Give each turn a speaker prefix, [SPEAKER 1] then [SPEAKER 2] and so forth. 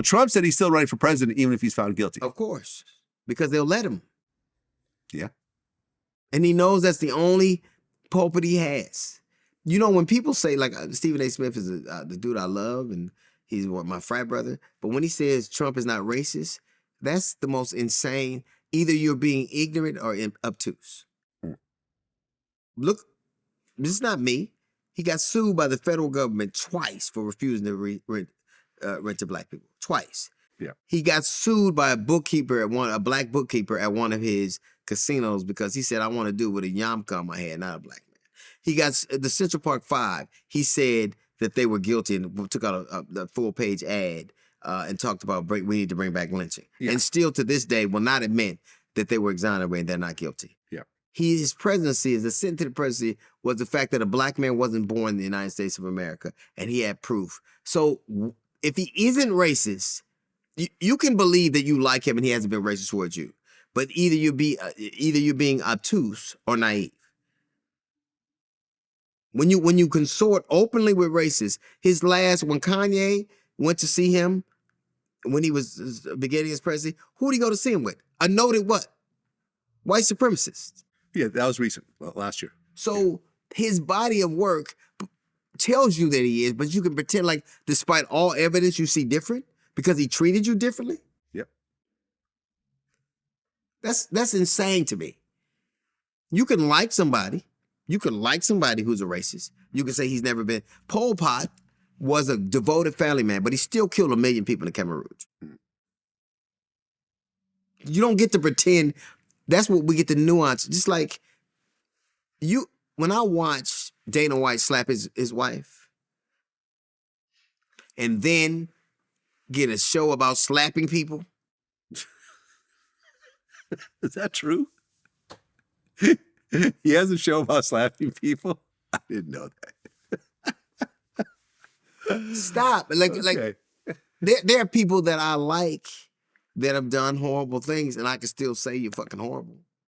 [SPEAKER 1] Well, Trump said he's still running for president even if he's found guilty.
[SPEAKER 2] Of course, because they'll let him.
[SPEAKER 1] Yeah.
[SPEAKER 2] And he knows that's the only pulpit he has. You know, when people say, like uh, Stephen A. Smith is a, uh, the dude I love and he's my frat brother, but when he says Trump is not racist, that's the most insane. Either you're being ignorant or obtuse.
[SPEAKER 1] Mm.
[SPEAKER 2] Look, this is not me. He got sued by the federal government twice for refusing to re- uh, rent to black people. Twice.
[SPEAKER 1] Yeah.
[SPEAKER 2] He got sued by a bookkeeper at one, a black bookkeeper at one of his casinos because he said, "I want to do it with a yarmulke on my head, not a black man." He got the Central Park Five. He said that they were guilty and took out a, a, a full page ad uh, and talked about break, we need to bring back lynching,
[SPEAKER 1] Yeah.
[SPEAKER 2] and still to this day will not admit that they were exonerated. They're not guilty.
[SPEAKER 1] Yeah.
[SPEAKER 2] He, his presidency, his ascent to the presidency, was the fact that a black man wasn't born in the United States of America, and he had proof. So if he isn't racist, you, you can believe that you like him and he hasn't been racist towards you. But either you be uh, either you're being obtuse or naive. When you when you consort openly with racists, his last when Kanye went to see him when he was uh, beginning his presidency, who did he go to see him with? A noted what? White supremacist.
[SPEAKER 1] Yeah, that was recent, last year.
[SPEAKER 2] So his body of work tells you that he is, but you can pretend like despite all evidence you see different because he treated you differently.
[SPEAKER 1] Yep.
[SPEAKER 2] That's that's insane to me. You can like somebody, you can like somebody who's a racist. You can say he's never been. Pol Pot was a devoted family man, but he still killed a million people in Khmer Rouge. Mm. You don't get to pretend. That's what we get the nuance. Just like you, when I watch Dana White slap his his wife, and then get a show about slapping people.
[SPEAKER 1] Is that true? he has a show about slapping people. I didn't know that.
[SPEAKER 2] Stop. Like like there, there are people that I like that have done horrible things, and I can still say you're fucking horrible.